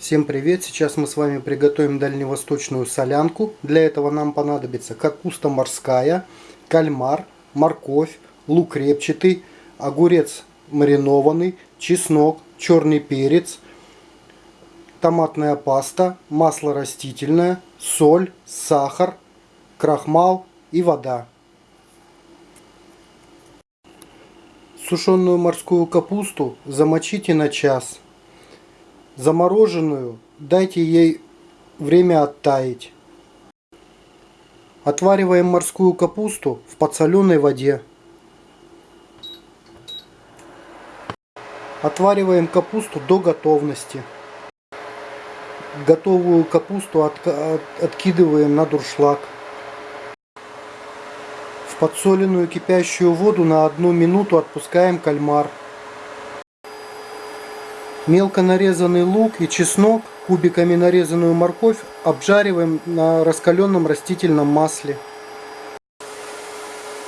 Всем привет! Сейчас мы с вами приготовим дальневосточную солянку. Для этого нам понадобится капуста морская, кальмар, морковь, лук репчатый, огурец маринованный, чеснок, черный перец, томатная паста, масло растительное, соль, сахар, крахмал и вода. Сушеную морскую капусту замочите на час. Замороженную дайте ей время оттаять. Отвариваем морскую капусту в подсоленной воде. Отвариваем капусту до готовности. Готовую капусту от, от, откидываем на дуршлаг подсоленную кипящую воду на одну минуту отпускаем кальмар. Мелко нарезанный лук и чеснок, кубиками нарезанную морковь обжариваем на раскаленном растительном масле.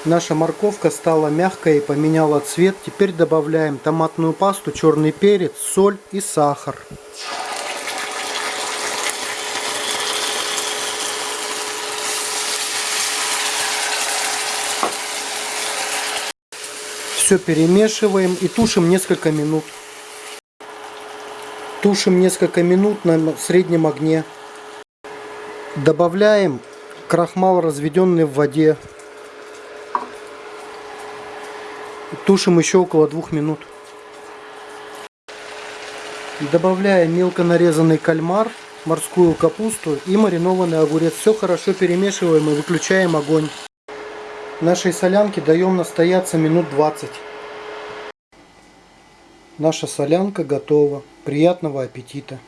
Наша морковка стала мягкой и поменяла цвет. Теперь добавляем томатную пасту, черный перец, соль и сахар. Все перемешиваем и тушим несколько минут. Тушим несколько минут на среднем огне. Добавляем крахмал, разведенный в воде. Тушим еще около двух минут. Добавляем мелко нарезанный кальмар, морскую капусту и маринованный огурец. Все хорошо перемешиваем и выключаем огонь. Нашей солянке даем настояться минут 20. Наша солянка готова. Приятного аппетита!